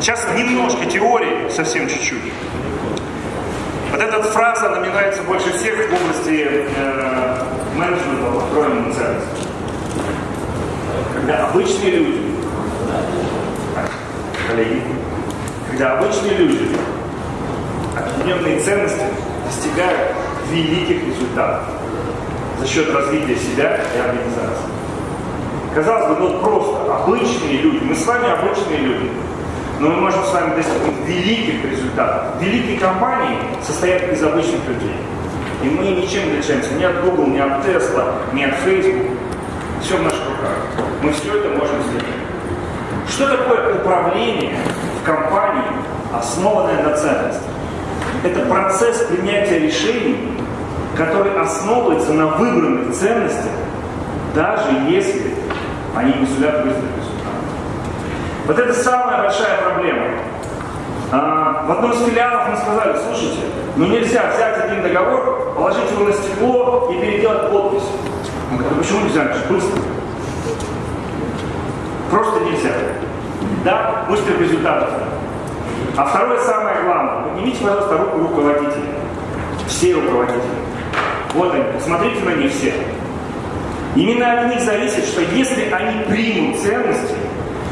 Сейчас немножко теории, совсем чуть-чуть. Вот эта фраза, нравится больше всех в области э, менеджмента построенной ценности. Когда обычные люди, коллеги, когда обычные люди объединенные ценности достигают великих результатов за счет развития себя и организации. Казалось бы, ну просто обычные люди, мы с вами обычные люди, но мы можем с вами достигнуть великих результатов. Великие компании состоят из обычных людей. И мы ничем не отличаемся ни от Google, ни от Tesla, ни от Facebook. Все в наших руках. Мы все это можем сделать. Что такое управление в компании, основанное на ценностях? Это процесс принятия решений, который основывается на выбранных ценностях, даже если они не сулят результатов. Вот это самая большая проблема. А, в одном из филиалов мы сказали, слушайте, ну нельзя взять один договор, положить его на стекло и переделать подпись. Мы говорим, почему нельзя? Быстро. Просто нельзя. Да, быстрых результатов. А второе самое главное. Поднимите, пожалуйста, руку руководителей. Все руководители. Вот они, посмотрите на них все. Именно от них зависит, что если они примут ценности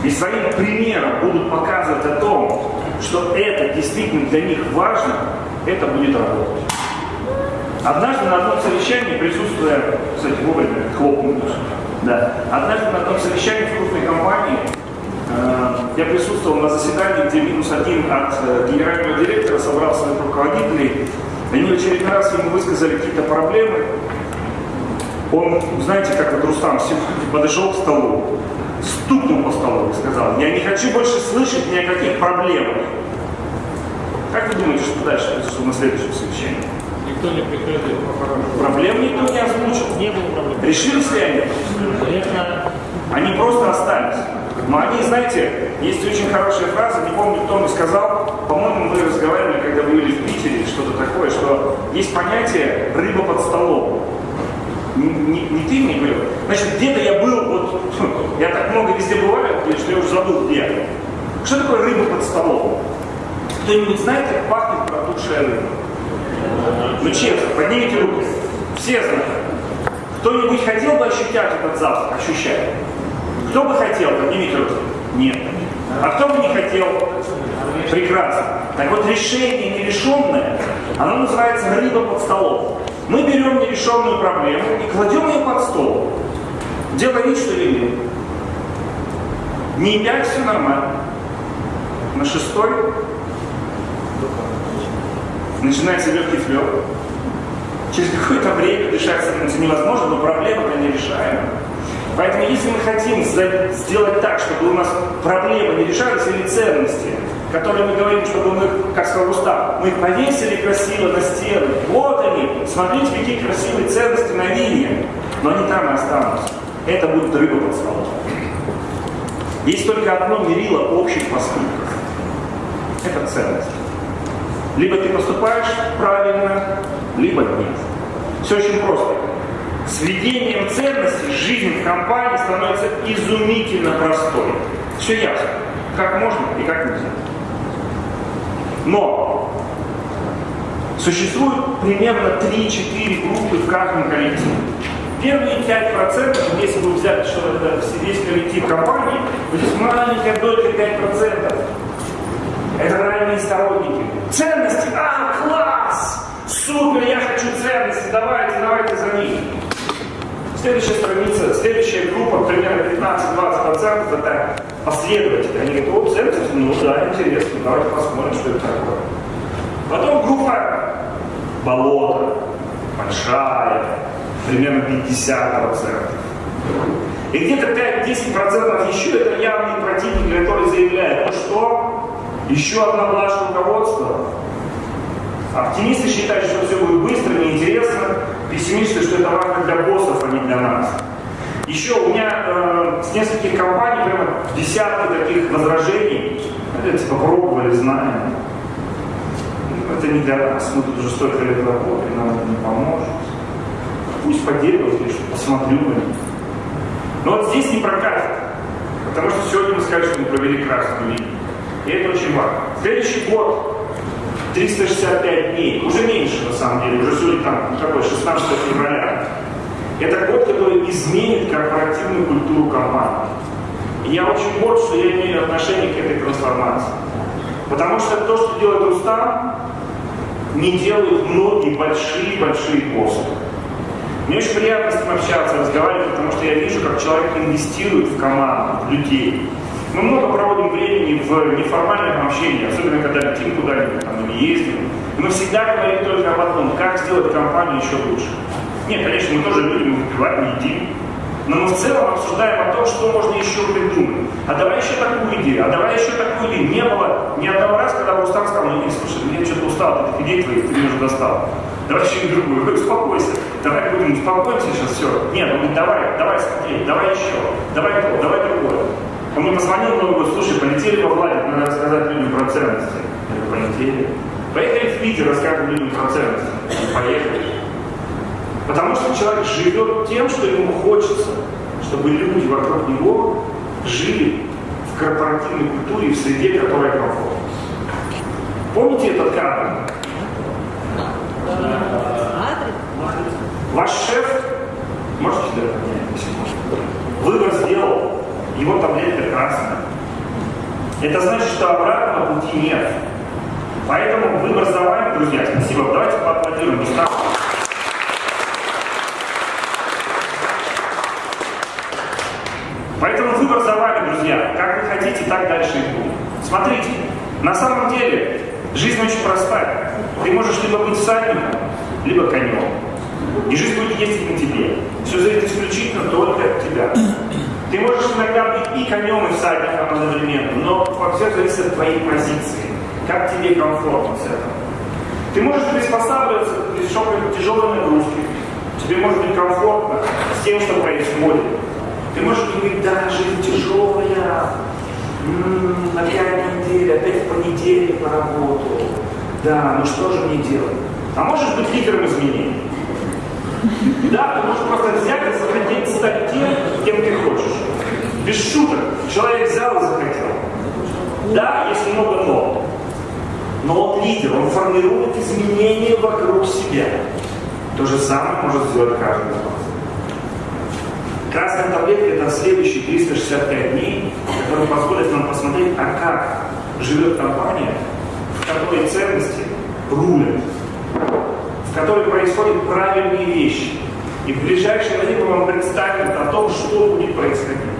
и своим примером будут показывать о том, что это действительно для них важно, это будет работать. Однажды на одном совещании, присутствуя, кстати, вовремя хлопнуть, да, однажды на одном совещании в крупной компании э, я присутствовал на заседании, где минус один от э, генерального директора собрал своих руководителей. Они в очередной раз ему высказали какие-то проблемы. Он, знаете, как вот Рустам подошел к столу, стукнул по столу и сказал, я не хочу больше слышать ни о каких проблемах. Как вы думаете, что дальше произошло на следующем совещании? Никто не приходил. Проблем никто не озвучил. Не было проблем. Решились ли они? Они просто остались. Но они, знаете, есть очень хорошая фраза, не помню, кто мне сказал, по-моему, мы разговаривали, когда были в Питере, что-то такое, что есть понятие «рыба под столом». Не, не- не ты мне говорил? Значит, где-то я был, вот, я так много везде бываю, что я уже забыл где. Что такое рыба под столом? Кто-нибудь знает, как пахнет протухшая рыба? Ну честно, поднимите руку. Все знают. Кто-нибудь хотел бы ощущать этот запах? Ощущать? Кто бы хотел? Поднимите руку. Нет. А кто бы не хотел? Прекрасно. Так вот, решение нерешенное, оно называется рыба под столом. Мы берем нерешенную проблему и кладем ее под стол. Делая вид, что видим. Не пять, все нормально. На шестой начинается легкий флер. Через какое-то время дышать становится невозможно, но проблема-то нерешаема. Поэтому если мы хотим сделать так, чтобы у нас проблемы не решались или ценности, которые мы говорим, чтобы мы, как сказал Рустам, мы их повесили красиво на стену. Вот они, смотрите, какие красивые ценности на линии. Но они там и останутся. Это будет рыба под столом. Есть только одно мерило общих поступков. Это ценность. Либо ты поступаешь правильно, либо нет. Все очень просто. С введением ценностей жизнь в компании становится изумительно простой. Все ясно. Как можно и как нельзя. Но существует примерно 3-4 группы в каждом коллективе. Первые 5%, если вы взять что это весь коллектив компании, то есть маленькая долька 5%. Это ранние сторонники. Ценности, а, класс! Супер, я хочу ценности, давайте, давайте за них. Следующая страница, следующая группа, примерно 15-20% это последователи. Они говорят, о, ценности, ну да, интересно, давайте посмотрим, что это такое. Потом группа болото, большая, примерно 50%. И где-то 5-10% еще это явные противники, которые заявляют, ну что, еще одна блажь руководства. Оптимисты считают, что все будет быстро, неинтересно. Пессимисты, что это важно для боссов, а не для нас. Еще у меня э, с нескольких компаний прямо десятки таких возражений. Это типа пробовали, знаем. Это не для нас. Мы тут уже столько лет работаем, нам это не поможет. Пусть поделают, что посмотрю на них. Но вот здесь не прокатит. Потому что сегодня мы скажем, что мы провели красную линию. И это очень Следующий год 365 дней, уже меньше на самом деле, уже сегодня там какой, 16 февраля. Это год, который изменит корпоративную культуру компании. И я очень горд, что я имею отношение к этой трансформации. Потому что то, что делает Рустам, не делают многие большие-большие боссы. Мне очень приятно с ним общаться, разговаривать, потому что я вижу, как человек инвестирует в команду, в людей. Мы много проводим времени в неформальном общении, особенно когда летим куда-нибудь там, или ездим. Мы всегда говорим только об одном, как сделать компанию еще лучше. Нет, конечно, мы тоже любим выпивать, едим, но мы в целом обсуждаем о том, что можно еще придумать. А давай еще такую идею, а давай еще такую идею. Не было ни одного раза, когда Рустам сказал, ну, слушай, я что-то устал от этих идей твоих, ты меня уже достал. Давай еще другую. Говорю, успокойся. Давай будем успокоимся сейчас, все. Нет, он говорит, давай, давай смотреть, давай еще, давай то, давай другое. Мне позвонил много год, слушай, полетели по Владе, надо рассказать людям про ценности. Я говорю, полетели. Поехали в Питер, расскажем людям про ценности. Поехали. Потому что человек живет тем, что ему хочется, чтобы люди вокруг него жили в корпоративной культуре, в среде, которая комфортна. Помните этот кадр? Ваш шеф, можете сделал, его таблетка красная. Это значит, что обратного пути нет. Поэтому выбор за вами, друзья. Спасибо. Давайте поаплодируем. Поэтому выбор за вами, друзья. Как вы хотите, так дальше и будет. Смотрите, на самом деле жизнь очень простая. Ты можешь либо быть всадником, либо конем. И жизнь будет ездить на тебе. Все зависит исключительно только от тебя. Ты можешь иногда быть и конем, и всадником одновременно, но все зависит от твоей позиции. Как тебе комфортно с этим. Ты можешь приспосабливаться к тяжелой нагрузке. Тебе может быть комфортно с тем, что происходит. Ты можешь говорить, да, жизнь тяжелая, м-м, опять неделя, опять в понедельник на работу. Да, ну что же мне делать? А можешь быть лидером изменений. Да, ты можешь просто взять и захотеть стать тем, кем ты хочешь. Без шуток. Человек взял и захотел. Да, есть много но. Но он лидер, он формирует изменения вокруг себя. То же самое может сделать каждый из вас. Красная таблетка – это следующие 365 дней, которые позволят нам посмотреть, а как живет компания, в которой ценности рулят, в которой происходят правильные вещи. И в ближайшее время вам представим о том, что будет происходить.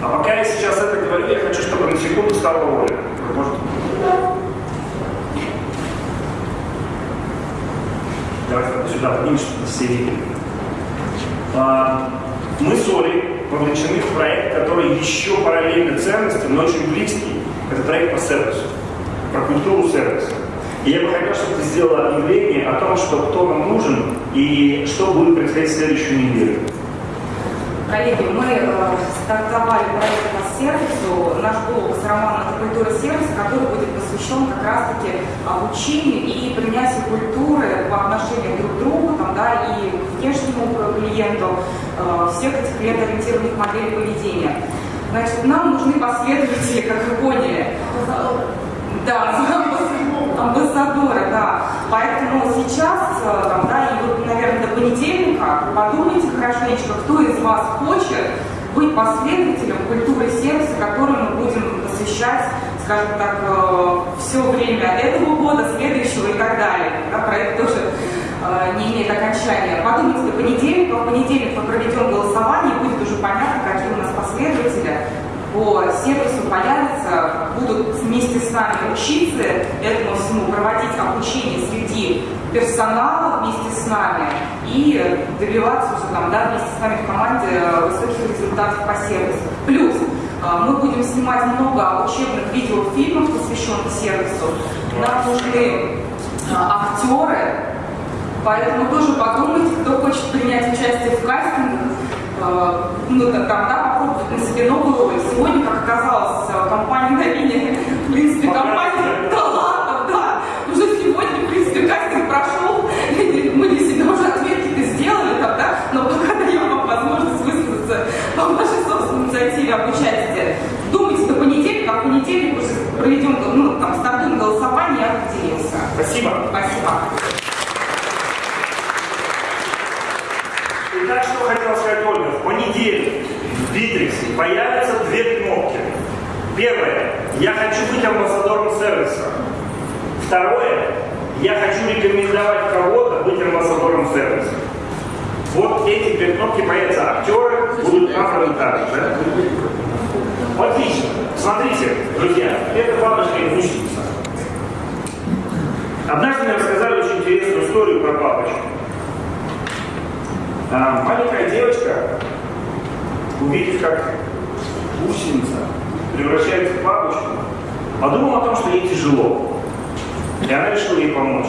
А пока я сейчас это говорю, я хочу, чтобы на секунду стало Оля. Может? Давайте сюда поднимешь, чтобы все мы с Олей вовлечены в проект, который еще параллельно ценностям, но очень близкий. Это проект по сервису, про культуру сервиса. И я бы хотел, чтобы ты сделала объявление о том, что кто нам нужен и что будет происходить в следующую неделю. Коллеги, мы э, стартовали проект по сервису. Наш блог с Романом «Это культура сервиса», который будет посвящен как раз-таки обучению и принятию культуры по отношению друг к другу там, да, и к внешнему клиенту э, всех этих клиентоориентированных моделей поведения. Значит, нам нужны последователи, как вы поняли. Да, амбассадоры, да. Поэтому сейчас, э, там, да, и вот, наверное, до понедельника подумайте хорошенечко, кто из вас хочет быть последователем культуры сервиса, которую мы будем посвящать, скажем так, э, все время этого года, следующего и так далее. Да, проект тоже э, не имеет окончания. Подумайте до понедельника, в понедельник мы проведем голосование, и будет уже понятно, какие у нас последователи по сервису появятся, будут вместе с нами учиться этому всему, проводить обучение среди персонала вместе с нами и добиваться уже там, да, вместе с нами в команде высоких результатов по сервису. Плюс э, мы будем снимать много учебных видеофильмов, посвященных сервису. Нам нужны э, актеры, поэтому тоже подумайте, кто хочет принять участие в кастингах, Э, ну, там, да, попробовать на себе новую роль. Сегодня, как оказалось, э, компания Новине, в принципе, компания талантов, да, уже сегодня, в принципе, кастинг прошел, мы для себя уже ответки-то сделали, там, да, но пока даем вам возможность высказаться по вашей собственной инициативе об участии. Думайте до понедельника, а в понедельник уже проведем, ну, там, стартуем голосование и определимся. Спасибо. Спасибо. Итак, что хотел сказать Ольга. В понедельник в Битриксе появятся две кнопки. Первое. Я хочу быть амбассадором сервиса. Второе. Я хочу рекомендовать кого-то быть амбассадором сервиса. Вот эти две кнопки появятся. Актеры будут так. Да? Отлично. Смотрите, друзья, это бабушка и гусеница. Однажды мне рассказали очень интересную историю про бабочку. Маленькая девочка, увидев, как гусеница превращается в бабочку, подумала о том, что ей тяжело. И она решила ей помочь.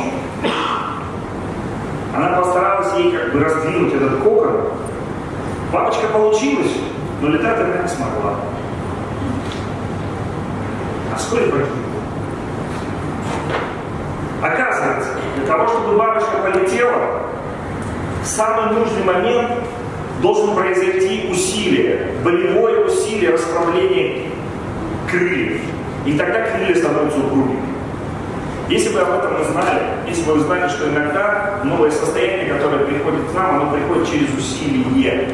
Она постаралась ей как бы раздвинуть этот кокон. Бабочка получилась, но летать она не смогла. А вскоре погибла. Оказывается, для того, чтобы бабочка полетела, в самый нужный момент должен произойти усилие, болевое усилие расправления крыльев. И тогда крылья становятся упругими. Если бы об этом мы знали, если бы вы знали, что иногда новое состояние, которое приходит к нам, оно приходит через усилие,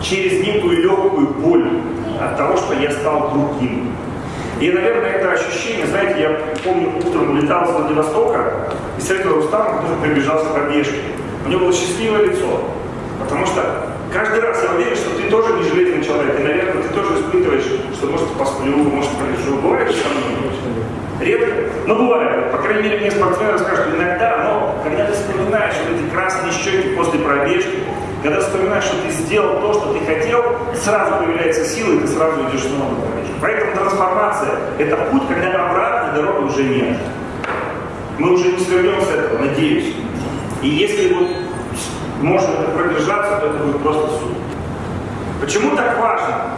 через некую легкую боль от того, что я стал другим. И, наверное, это ощущение, знаете, я помню, утром улетал с Владивостока и встретил Рустама, который прибежал с пробежки. У него было счастливое лицо, потому что каждый раз я уверен, что ты тоже не железный человек, и, наверное, ты тоже испытываешь, что может посплю, может полежу. Бывает со мной? Редко, но бывает. По крайней мере, мне спортсмены скажут, что иногда, но когда ты вспоминаешь вот эти красные щеки после пробежки, когда вспоминаешь, что ты сделал то, что ты хотел, сразу появляется сила, и ты сразу идешь снова на пробежку. Поэтому трансформация – это путь, когда обратной дороги уже нет. Мы уже не свернем с этого, надеюсь. И если вот можно это продержаться, то это будет просто суд. Почему так важно?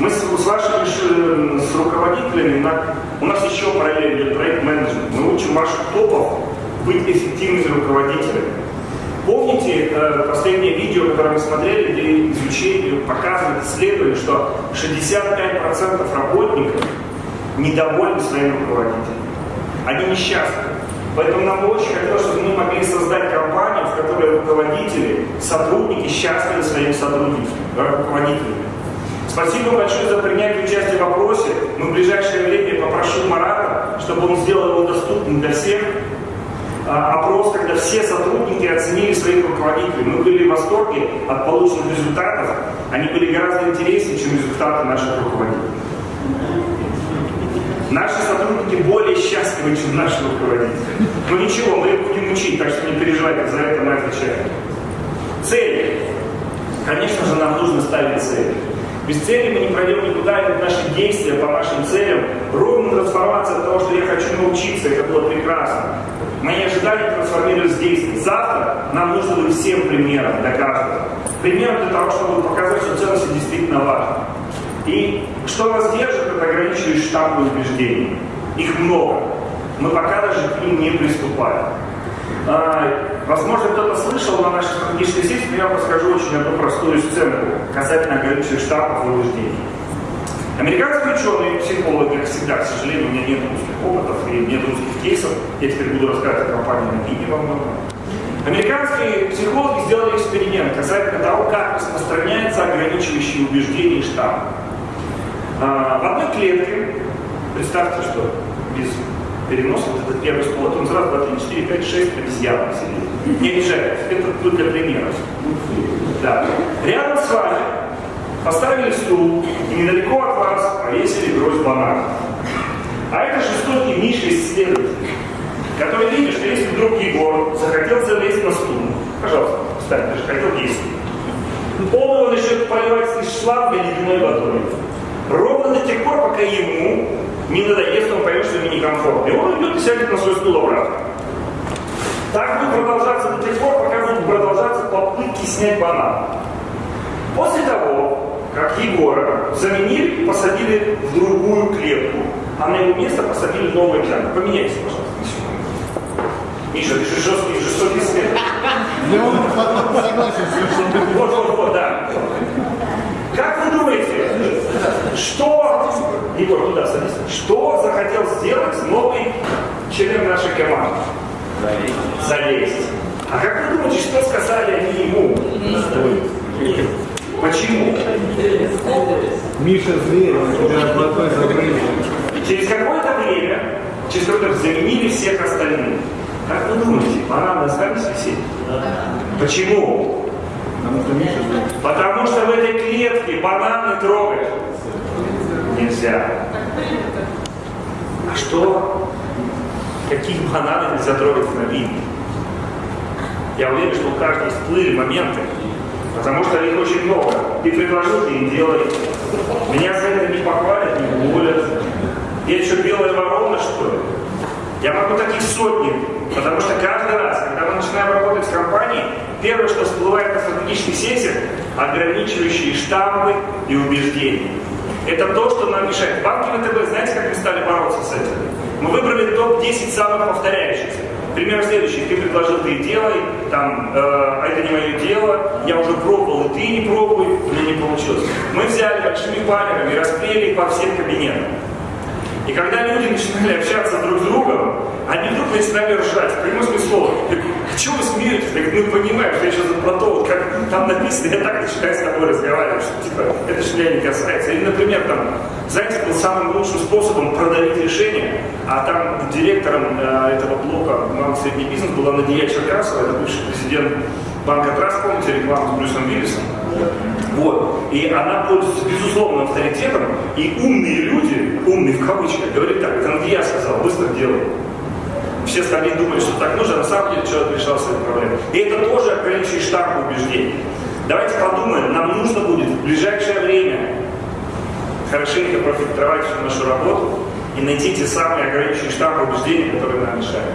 Мы с, с вашими с руководителями, на, у нас еще параллельно идет проект менеджмент. Мы учим ваших топов быть эффективными руководителями. Помните э, последнее видео, которое мы смотрели, где изучение показывает исследование, что 65% работников недовольны своим руководителем. Они несчастны. Поэтому нам бы очень хотелось, чтобы мы могли создать компанию, в которой руководители, сотрудники счастливы своими сотрудниками, руководителями. Спасибо большое за принятие участия в вопросе. Мы в ближайшее время попрошу Марата, чтобы он сделал его доступным для всех. А, опрос, когда все сотрудники оценили своих руководителей. Мы были в восторге от полученных результатов. Они были гораздо интереснее, чем результаты наших руководителей. Наши сотрудники более счастливы, чем наши руководители. Но ничего, мы их будем учить, так что не переживайте, за это мы отвечаем. Цели. Конечно же, нам нужно ставить цели. Без цели мы не пройдем никуда, и наши действия по нашим целям. Ровно трансформация того, что я хочу научиться, это было прекрасно. Мои ожидания трансформировались в действия. Завтра нам нужно быть всем примером для каждого. Примером для того, чтобы показать, что ценности действительно важны. И что нас держит, это ограничивающие штампы убеждений. Их много. Мы пока даже к ним не приступаем. А, возможно, кто-то слышал на нашей стратегической сессии, но я расскажу очень одну простую сценку касательно ограничивающих штампов и убеждений. Американские ученые, психологи, как всегда, к сожалению, у меня нет русских опытов и нет русских кейсов, я теперь буду рассказывать о компании на Бине во многом. Американские психологи сделали эксперимент касательно того, как распространяются ограничивающие убеждения штампы. А, в одной клетке, представьте, что без переноса, вот этот первый стол, он раз, два, три, четыре, пять, шесть обезьян сидит. Не обижайтесь, это тут для примера. Да. Рядом с вами поставили стул и недалеко от вас повесили гроздь бананов. А это жестокий Миша исследователь, который видит, что если вдруг Егор захотел залезть на стул, пожалуйста, встань, ты же хотел есть. Он его начнет поливать из шланга ледяной водой. Ровно до тех пор, пока ему не надоест, он поймет, что ему некомфортно. И он идет и сядет на свой стул обратно. Так будет продолжаться до тех пор, пока будут продолжаться попытки снять банан. После того, как Егора заменили посадили в другую клетку, а на его место посадили нового экзамена. Поменяйте, пожалуйста, на секунду. Миша, ты же жесткий, жестокий исследователь. Я согласен. Вот, вот, вот, да. Как вы думаете, что, Егор, туда садись, что захотел сделать новый член нашей команды? Залезть. А как вы думаете, что сказали они ему? Почему? Миша Зверь, тебя золотой забрызг. Через какое-то время, через какое-то заменили всех остальных. Как вы думаете, бананы остались висеть? Почему? Потому что Миша Зверь. Потому что в этой клетке бананы трогать нельзя. Что? Какие бананы нельзя трогать в Набине? Я уверен, что у каждого всплыли моменты, потому что их очень много. Ты предложил, ты и делай. Меня за это не похвалят, не уволят. Я еще белая ворона, что ли? Я могу таких сотни, потому что каждый раз, когда мы начинаем работать с компанией, первое, что всплывает на стратегических сессиях, ограничивающие штампы и убеждения. Это то, что нам мешает. Банки ВТБ, знаете, как мы стали бороться с этим? Мы выбрали топ-10 самых повторяющихся. Пример следующий. Ты предложил, ты делай, там, э, а это не мое дело, я уже пробовал, и ты не пробуй, меня не получилось. Мы взяли большими баннерами, расклеили по всем кабинетам. И когда люди начинали общаться друг с другом, они вдруг начинали ржать, в прямом смысле слова. А вы смеетесь? Я говорю, ну понимаешь, что я сейчас про то, вот как там написано, я так начинаю с тобой разговаривать, что типа, это же меня не касается. Или, например, там, знаете, был самым лучшим способом продавить решение, а там директором э, этого блока малый средний бизнес была Надия Черкасова, это бывший президент банка Траст, помните, рекламу с Брюсом Виллисом? Вот. И она пользуется безусловным авторитетом, и умные люди, умные в кавычках, говорят так, это я сказал, быстро делай. Все остальные думали, что так нужно, а на самом деле человек решал свои проблемы. И это тоже ограничивает штамп убеждений. Давайте подумаем, нам нужно будет в ближайшее время хорошенько профильтровать всю нашу работу и найти те самые ограничивающие штампы убеждений, которые нам мешают.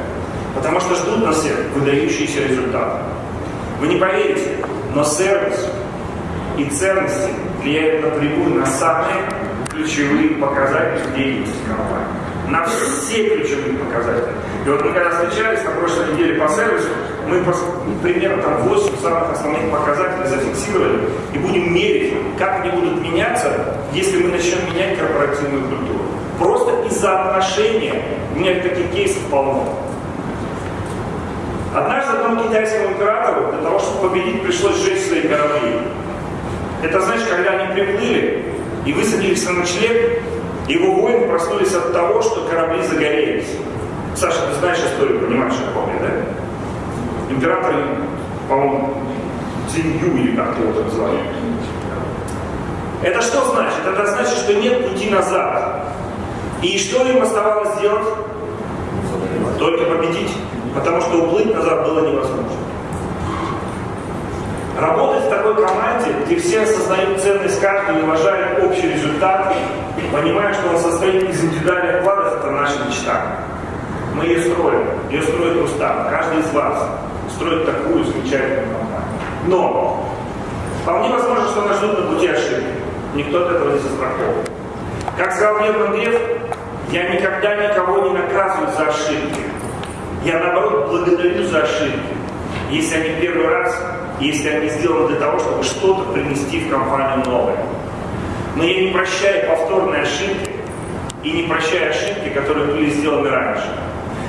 Потому что ждут нас всех выдающиеся результаты. Вы не поверите, но сервис и ценности влияют напрямую на самые ключевые показатели деятельности компании. На все ключевые показатели. И вот мы когда встречались на прошлой неделе по сервису, мы примерно там 8 самых основных показателей зафиксировали и будем мерить, как они будут меняться, если мы начнем менять корпоративную культуру. Просто из-за отношения, у меня таких кейсов полно. Однажды одному китайскому императору для того, чтобы победить, пришлось сжечь свои корабли. Это значит, когда они приплыли и высадились на ночлег, его воины проснулись от того, что корабли загорелись. Саша, ты знаешь историю, понимаешь, я, да? Император, по-моему, Цинью или как его там звали. Это что значит? Это значит, что нет пути назад. И что им оставалось сделать? Только победить. Потому что уплыть назад было невозможно. Работать в такой команде, где все осознают ценность каждого и уважают общий результат, понимая, что он состоит из индивидуальных вкладов, это наша мечта. Мы ее строим, ее строит Рустам, каждый из вас строит такую замечательную компанию. Но вполне возможно, что нас ждут на пути ошибки. Никто от этого не застрахован. Как сказал Герман Греф, я никогда никого не наказываю за ошибки. Я наоборот благодарю за ошибки. Если они первый раз, если они сделаны для того, чтобы что-то принести в компанию новое. Но я не прощаю повторные ошибки и не прощаю ошибки, которые были сделаны раньше.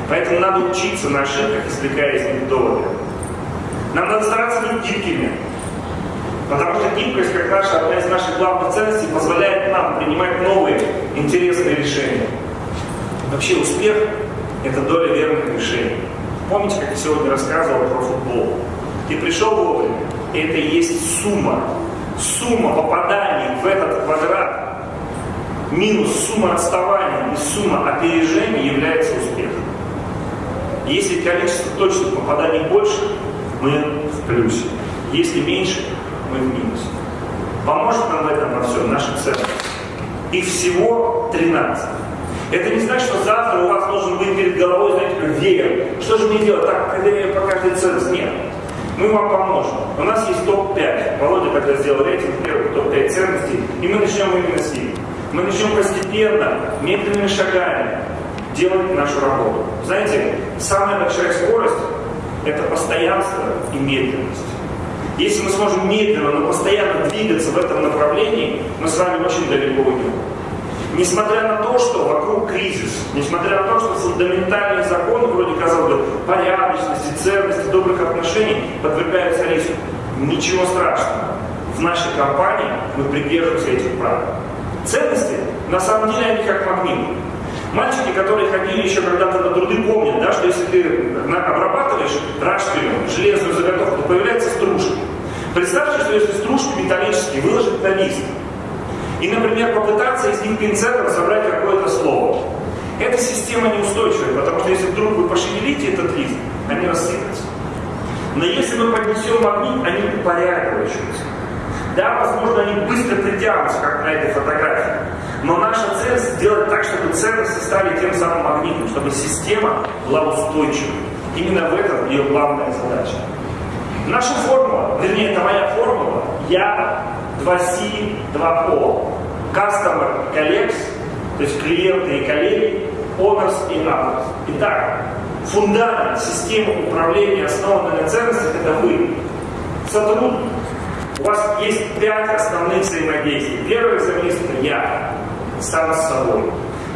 Поэтому надо учиться на ошибках, извлекая из них доводы. Нам надо стараться быть гибкими. Потому что гибкость, как наша, одна из наших главных ценностей, позволяет нам принимать новые, интересные решения. Вообще успех – это доля верных решений. Помните, как я сегодня рассказывал про футбол? Ты пришел вовремя, это и есть сумма. Сумма попаданий в этот квадрат минус сумма отставания и сумма опережения является успехом. Если количество точных попаданий больше, мы в плюсе. Если меньше, мы в минусе. Поможет нам в этом во всем наша ценность. Их всего 13. Это не значит, что завтра у вас должен быть перед головой, знаете, веер. Что же мне делать? Так, проверяю по каждой ценности. Нет. Мы вам поможем. У нас есть топ-5. Володя тогда сделал рейтинг первых топ-5 ценностей, и мы начнем именно с них. Мы начнем постепенно, медленными шагами делать нашу работу. Знаете, самая большая скорость – это постоянство и медленность. Если мы сможем медленно, но постоянно двигаться в этом направлении, мы с вами очень далеко уйдем. Несмотря на то, что вокруг кризис, несмотря на то, что фундаментальные законы, вроде, казалось бы, порядочности, ценности, добрых отношений подвергаются риску, ничего страшного. В нашей компании мы придерживаемся этих правил. Ценности, на самом деле, они как магнит. Мальчики, которые ходили еще когда-то на труды, помнят, да, что если ты обрабатываешь рашпилем железную заготовку, то появляется стружка. Представьте, что если стружки металлические выложить на лист, и, например, попытаться из них пинцетом собрать какое-то слово. Эта система неустойчивая, потому что если вдруг вы пошевелите этот лист, они рассыпятся. Но если мы поднесем магнит, они упорядочиваются. Да, возможно, они быстро притянутся, как на этой фотографии. Но наша цель сделать так, чтобы ценности стали тем самым магнитом, чтобы система была устойчивой. Именно в этом ее главная задача. Наша формула, вернее, это моя формула, я 2C, 2O. Customer, colleagues, то есть клиенты и коллеги, owners и others. Итак, фундамент системы управления, основанной на ценностях, это вы. Сотрудник. У вас есть пять основных взаимодействий. Первое взаимодействие – я, сам с собой.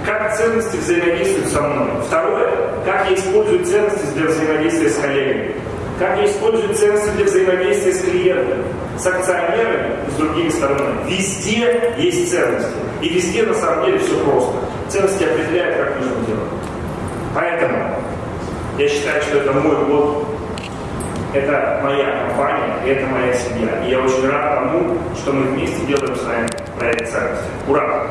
Как ценности взаимодействуют со мной. Второе – как я использую ценности для взаимодействия с коллегами как я использую ценности для взаимодействия с клиентами, с акционерами и с другими сторонами. Везде есть ценности. И везде на самом деле все просто. Ценности определяют, как нужно делать. Поэтому я считаю, что это мой год, это моя компания, и это моя семья. И я очень рад тому, что мы вместе делаем с вами проект ценности. Ура!